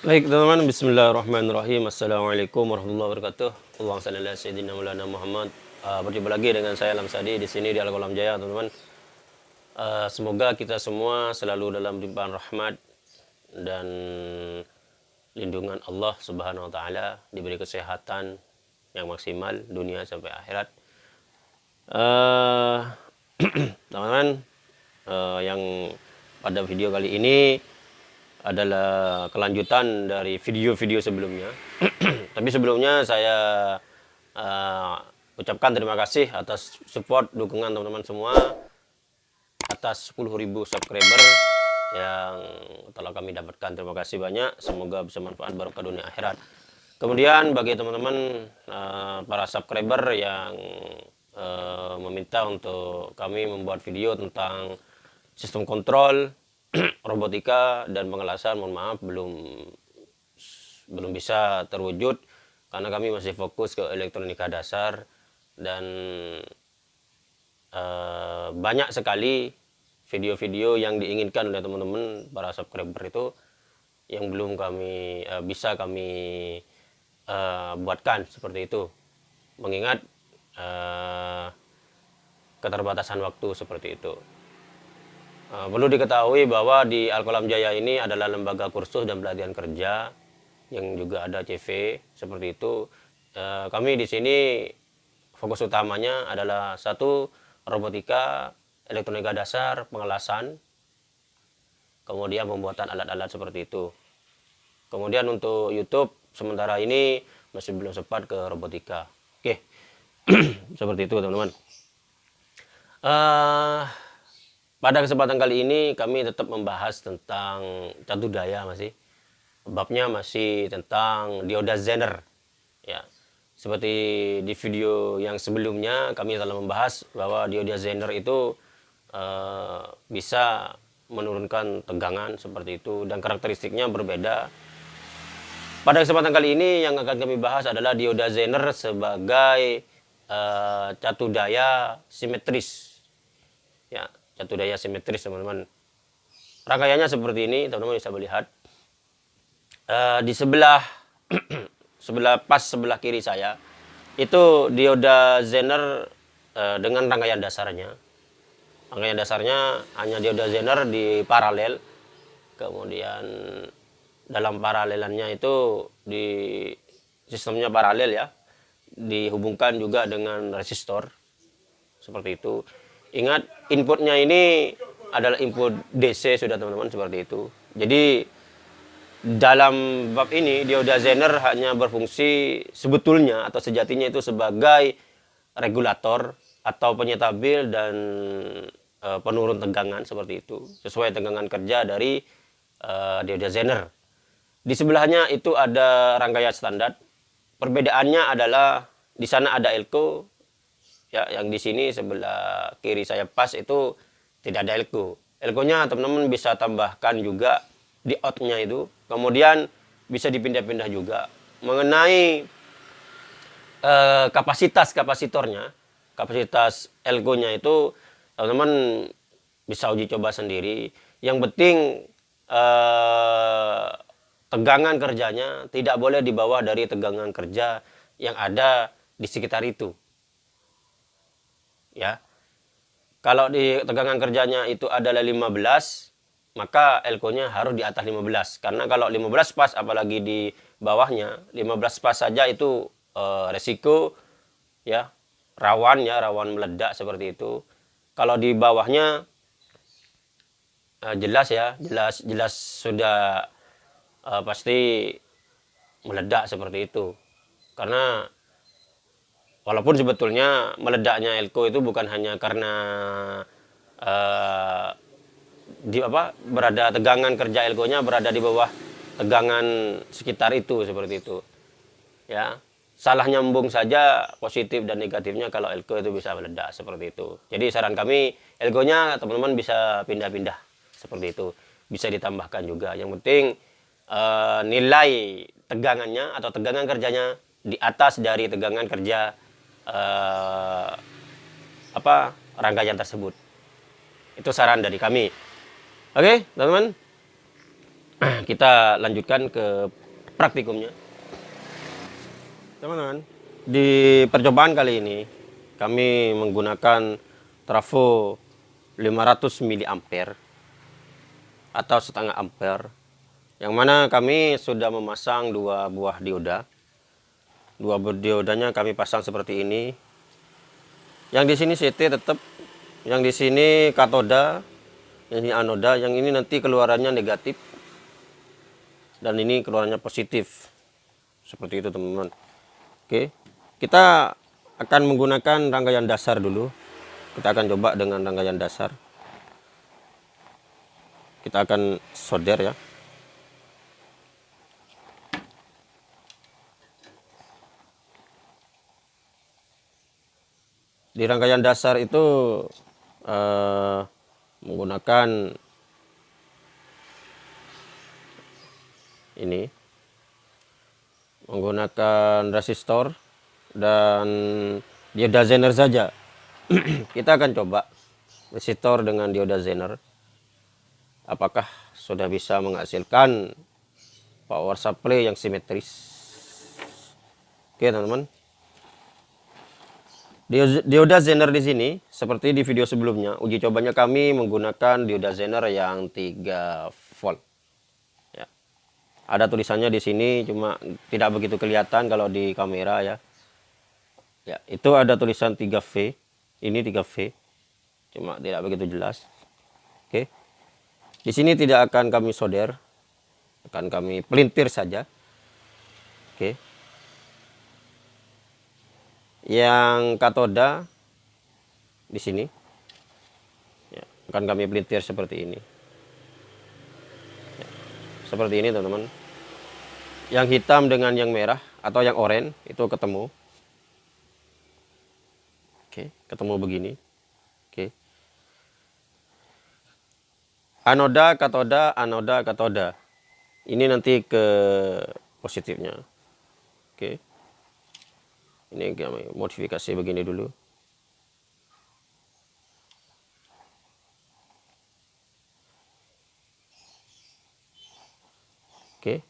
Baik teman-teman, bismillahirrahmanirrahim. Assalamualaikum warahmatullahi wabarakatuh. Allahumma salli ala sayyidina Maulana Muhammad. Uh, berjumpa lagi dengan saya Lamsadi di sini di Al-Qalam Jaya, teman-teman. Uh, semoga kita semua selalu dalam limpahan rahmat dan lindungan Allah Subhanahu wa taala, diberi kesehatan yang maksimal dunia sampai akhirat. Uh, teman-teman, uh, yang pada video kali ini adalah kelanjutan dari video-video sebelumnya. Tapi sebelumnya saya uh, ucapkan terima kasih atas support dukungan teman-teman semua atas 10.000 subscriber yang telah kami dapatkan. Terima kasih banyak. Semoga bisa manfaat barokah dunia akhirat. Kemudian bagi teman-teman uh, para subscriber yang uh, meminta untuk kami membuat video tentang sistem kontrol robotika dan pengelasan mohon maaf belum belum bisa terwujud karena kami masih fokus ke elektronika dasar dan uh, banyak sekali video-video yang diinginkan oleh teman-teman para subscriber itu yang belum kami uh, bisa kami uh, buatkan seperti itu. Mengingat keterbatasan waktu seperti itu perlu diketahui bahwa di Alkolam Jaya ini adalah lembaga kursus dan pelatihan kerja yang juga ada CV seperti itu. Uh, kami di sini fokus utamanya adalah satu robotika, elektronika dasar, pengelasan, kemudian pembuatan alat-alat seperti itu. Kemudian untuk YouTube sementara ini masih belum sempat ke robotika. Oke, seperti itu teman-teman. Uh, pada kesempatan kali ini kami tetap membahas tentang catu daya masih. Babnya masih tentang dioda Zener. Ya. Seperti di video yang sebelumnya kami telah membahas bahwa dioda Zener itu uh, bisa menurunkan tegangan seperti itu dan karakteristiknya berbeda. Pada kesempatan kali ini yang akan kami bahas adalah dioda Zener sebagai uh, catu daya simetris. Ya, satu daya simetris teman-teman. Rangkaiannya seperti ini teman-teman bisa melihat. Uh, di sebelah sebelah pas sebelah kiri saya itu dioda Zener uh, dengan rangkaian dasarnya. Rangkaian dasarnya hanya dioda Zener di paralel. Kemudian dalam paralelannya itu di sistemnya paralel ya dihubungkan juga dengan resistor. Seperti itu Ingat inputnya ini adalah input DC sudah teman-teman seperti itu. Jadi dalam bab ini dioda Zener hanya berfungsi sebetulnya atau sejatinya itu sebagai regulator atau penyetabil dan e, penurun tegangan seperti itu sesuai tegangan kerja dari e, dioda Zener. Di sebelahnya itu ada rangkaian standar. Perbedaannya adalah di sana ada elko, ya yang di sini sebelah kiri saya pas itu tidak ada elko. Elkonya teman-teman bisa tambahkan juga di outnya itu. Kemudian bisa dipindah-pindah juga. Mengenai eh, kapasitas kapasitornya kapasitas elkonya itu teman-teman bisa uji coba sendiri. Yang penting eh, tegangan kerjanya tidak boleh dibawa dari tegangan kerja yang ada di sekitar itu ya. Kalau di tegangan kerjanya itu adalah 15, maka elko-nya harus di atas 15. Karena kalau 15 pas apalagi di bawahnya, 15 pas saja itu e, resiko ya, rawan ya, rawan meledak seperti itu. Kalau di bawahnya e, jelas ya, jelas jelas sudah e, pasti meledak seperti itu. Karena Walaupun sebetulnya meledaknya elko itu bukan hanya karena uh, di apa berada tegangan kerja elkonya berada di bawah tegangan sekitar itu seperti itu. Ya, salah nyambung saja positif dan negatifnya kalau elko itu bisa meledak seperti itu. Jadi saran kami elkonya teman-teman bisa pindah-pindah seperti itu. Bisa ditambahkan juga. Yang penting uh, nilai tegangannya atau tegangan kerjanya di atas dari tegangan kerja uh, apa rangkaian tersebut. Itu saran dari kami. Oke, teman-teman. kita lanjutkan ke praktikumnya. Teman-teman, di percobaan kali ini kami menggunakan trafo 500 mA atau setengah ampere yang mana kami sudah memasang dua buah dioda dua buah diodanya kami pasang seperti ini. Yang di sini CT tetap yang di sini katoda yang ini anoda yang ini nanti keluarannya negatif dan ini keluarannya positif. Seperti itu teman-teman. Oke kita akan menggunakan rangkaian dasar dulu. Kita akan coba dengan rangkaian dasar. Kita akan solder ya di rangkaian dasar itu uh, menggunakan ini menggunakan resistor dan dioda zener saja. Kita akan coba resistor dengan dioda zener apakah sudah bisa menghasilkan power supply yang simetris? Oke teman-teman Dioda Zener di sini, seperti di video sebelumnya, uji cobanya kami menggunakan dioda Zener yang 3 volt. Ya. Ada tulisannya di sini, cuma tidak begitu kelihatan kalau di kamera ya. Ya, itu ada tulisan 3V. Ini 3V. Cuma tidak begitu jelas. Oke. Di sini tidak akan kami solder. Akan kami pelintir saja. Oke yang katoda di sini. Ya, akan kami pelintir seperti ini. Ya, seperti ini teman-teman. Yang hitam dengan yang merah atau yang oranye itu ketemu. Oke ketemu begini. Oke. Anoda katoda anoda katoda. Ini nanti ke positifnya. Oke ini kami modifikasi begini dulu. Oke.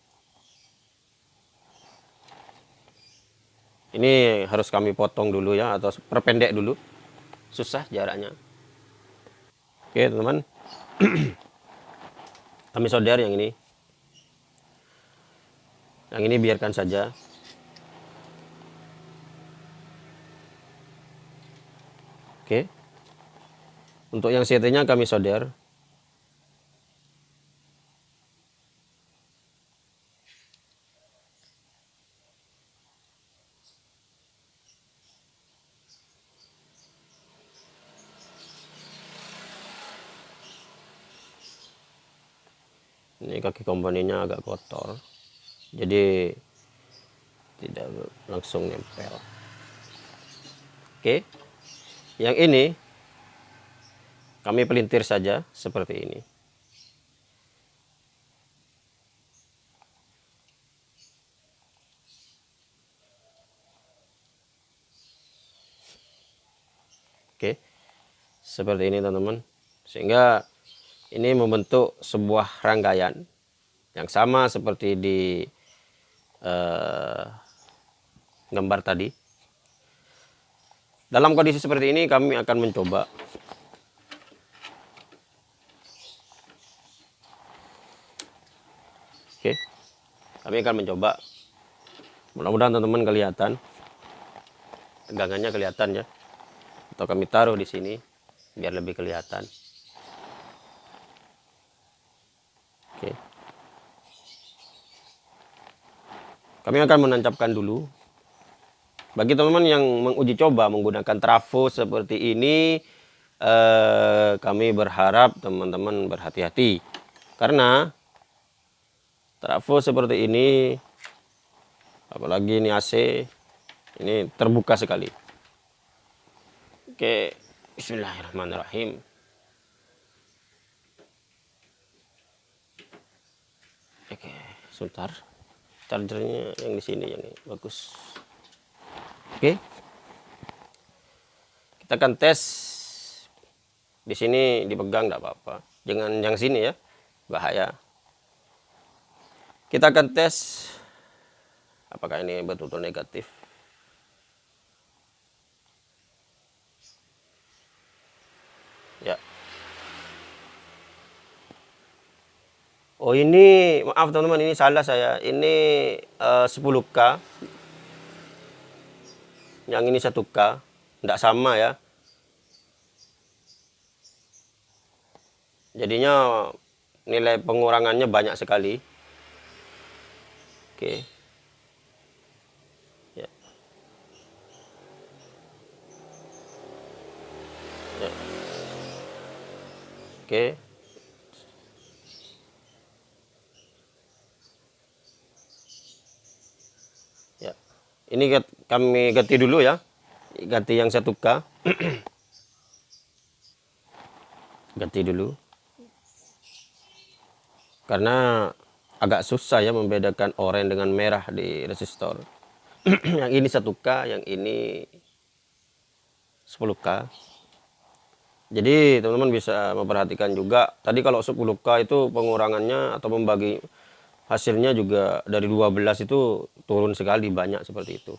Ini harus kami potong dulu ya atau perpendek dulu. Susah jaraknya. Oke teman-teman. Kami solder yang ini. Yang ini biarkan saja Oke. Untuk yang CT-nya kami solder. Ini kaki komponennya agak kotor. Jadi tidak langsung nempel. Oke. Yang ini kami pelintir saja seperti ini. Oke. Seperti ini teman-teman. Sehingga ini membentuk sebuah rangkaian yang sama seperti di uh, gambar tadi. Dalam kondisi seperti ini kami akan mencoba Oke. Kami akan mencoba. Mudah-mudahan teman-teman kelihatan. Tegangannya kelihatan ya. Atau kami taruh di sini biar lebih kelihatan. Oke. Kami akan menancapkan dulu bagi teman-teman yang menguji coba menggunakan trafo seperti ini, eh, kami berharap teman-teman berhati-hati. Karena trafo seperti ini, apalagi ini AC, ini terbuka sekali. Oke, bismillahirrahmanirrahim. Oke, sebentar. Chargernya yang di sini yang bagus. Oke. Kita akan tes. Di sini dipegang enggak apa-apa. Jangan yang sini ya. Bahaya. kita akan tes apakah ini betul-betul negatif ya oh ini maaf teman-teman ini salah saya ini uh, 10k yang ini 1k tidak sama ya. Jadinya nilai pengurangannya banyak sekali. Oke. Ya. Ya. Oke. Ya. Ini kami ganti dulu ya. Ganti yang 1k ganti dulu. Karena agak susah ya membedakan oranye dengan merah di resistor. Yang ini 1K yang ini 10K jadi teman-teman bisa memperhatikan juga tadi kalau 10K itu pengurangannya atau membagi hasilnya juga dari 12 itu turun sekali banyak seperti itu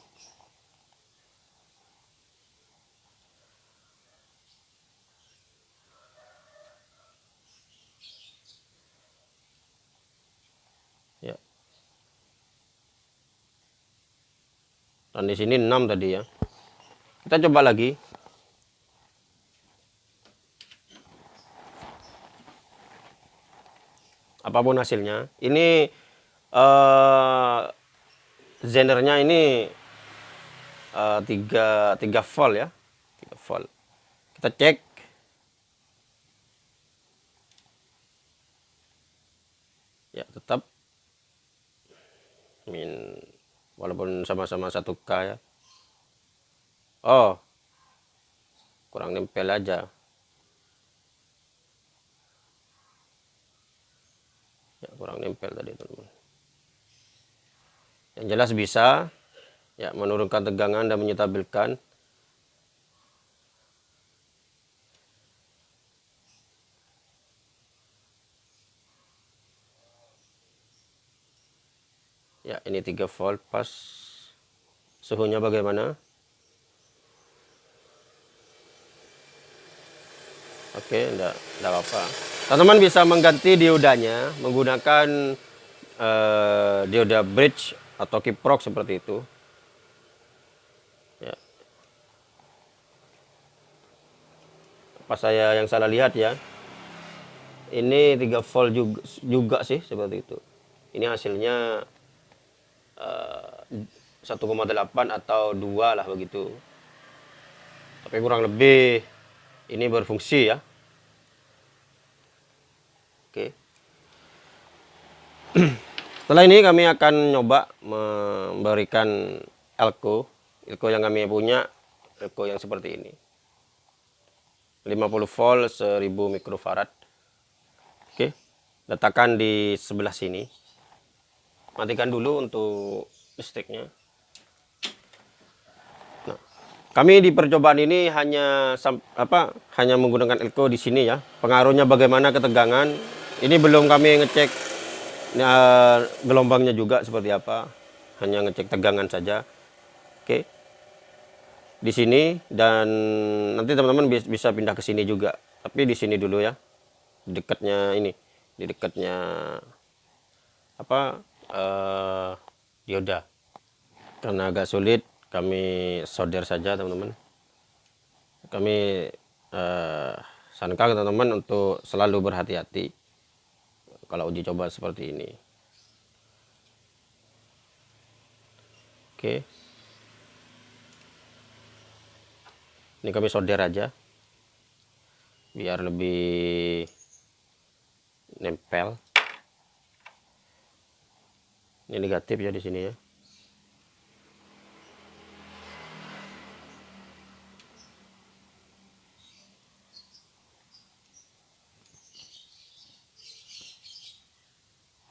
dan di sini 6 tadi ya. Kita coba lagi. Apa pun hasilnya. Ini uh, zenernya ini uh, tiga tiga volt ya. Tiga volt. Kita cek. Ya tetap. Min walaupun sama-sama satu K ya. Oh. Kurang nempel aja. Ya kurang nempel tadi teman-teman. Yang jelas bisa. Ya menurunkan tegangan dan menyetabilkan ya ini 3 volt pas. Suhunya bagaimana? Oke enggak enggak apa-apa. Teman-teman bisa mengganti diodanya menggunakan uh, dioda bridge atau kiprok seperti itu. Ya. Apa saya yang salah lihat ya ini 3 volt juga, juga sih seperti itu. Ini hasilnya 1,8 atau 2 lah begitu. Tapi kurang lebih ini berfungsi ya. Oke. Setelah ini kami akan nyoba memberikan elko. Elko yang kami punya elko yang seperti ini. 50 volt 1000 mikrofarad. Oke. Letakkan di sebelah sini matikan dulu untuk listriknya. Nah, kami di percobaan ini hanya apa hanya menggunakan elko di sini ya. Pengaruhnya bagaimana ketegangan ini belum kami ngecek uh, gelombangnya juga seperti apa. Hanya ngecek tegangan saja. Oke. Di sini dan nanti teman-teman bisa pindah ke sini juga. Tapi di sini dulu ya. Dekatnya ini di dekatnya apa uh, dioda karena agak sulit kami solder saja teman-teman. Kami uh, teman-teman untuk selalu berhati-hati kalau uji coba seperti ini. Oke. Ini kami solder aja biar lebih nempel ini negatif ya di sini ya.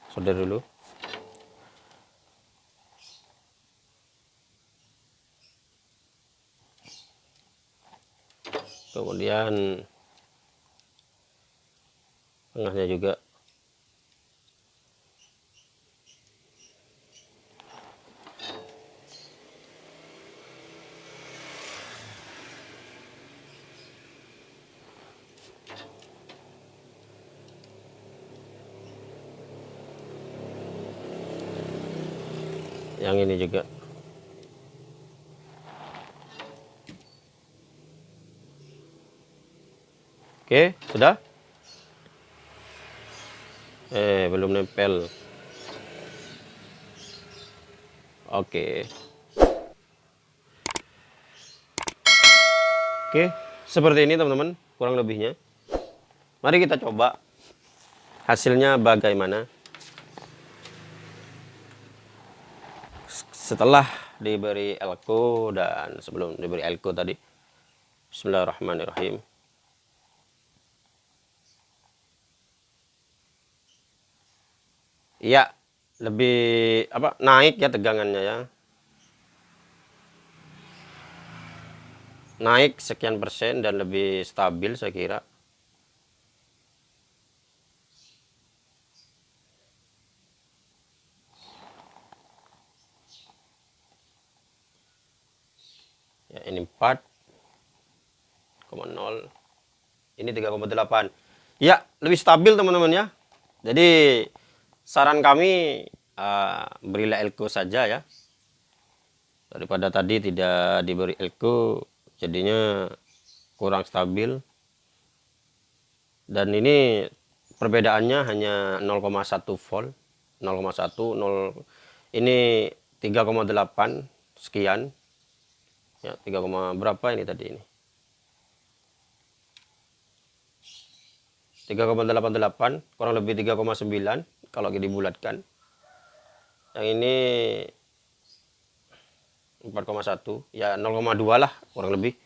Solder dulu. Kemudian tengahnya juga yang ini juga Oke, sudah? Eh, belum nempel. Oke. Oke, seperti ini teman-teman, kurang lebihnya. Mari kita coba hasilnya bagaimana. Setelah diberi elko dan sebelum diberi elko tadi. Bismillahirrahmanirrahim. Iya, lebih apa naik ya tegangannya ya. naik sekian persen dan lebih stabil saya kira ya ini 4,0 ini 3,8 ya lebih stabil teman-teman ya. Jadi saran kami uh, berilah elko saja ya. Daripada tadi tidak diberi elko jadinya kurang stabil. Dan ini perbedaannya hanya 0,1 volt. 0,1 0 ini 3,8 sekian ya 3, berapa ini tadi ini? 3,88 kurang lebih 3,9 kalau dibulatkan. Yang ini 4,1 ya 0,2 lah kurang lebih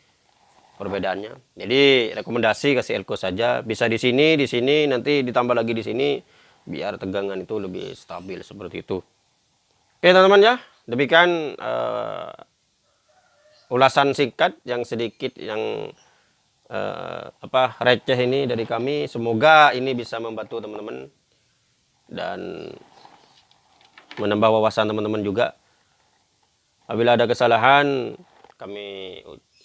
perbedaannya. Jadi rekomendasi kasih elko saja. Bisa di sini di sini nanti ditambah lagi di sini biar tegangan itu lebih stabil seperti itu. Oke teman-teman ya. Demikian uh, ulasan singkat yang sedikit yang uh, apa receh ini dari kami semoga ini bisa membantu teman-teman dan menambah wawasan teman-teman juga Apabila ada kesalahan, kami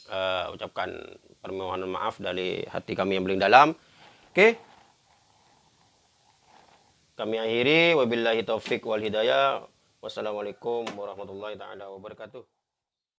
uh, ucapkan permohonan maaf dari hati kami yang paling dalam. Oke. Okay. Kami akhiri wabillahi taufik wal hidayah. Wassalamualaikum warahmatullahi taala wabarakatuh.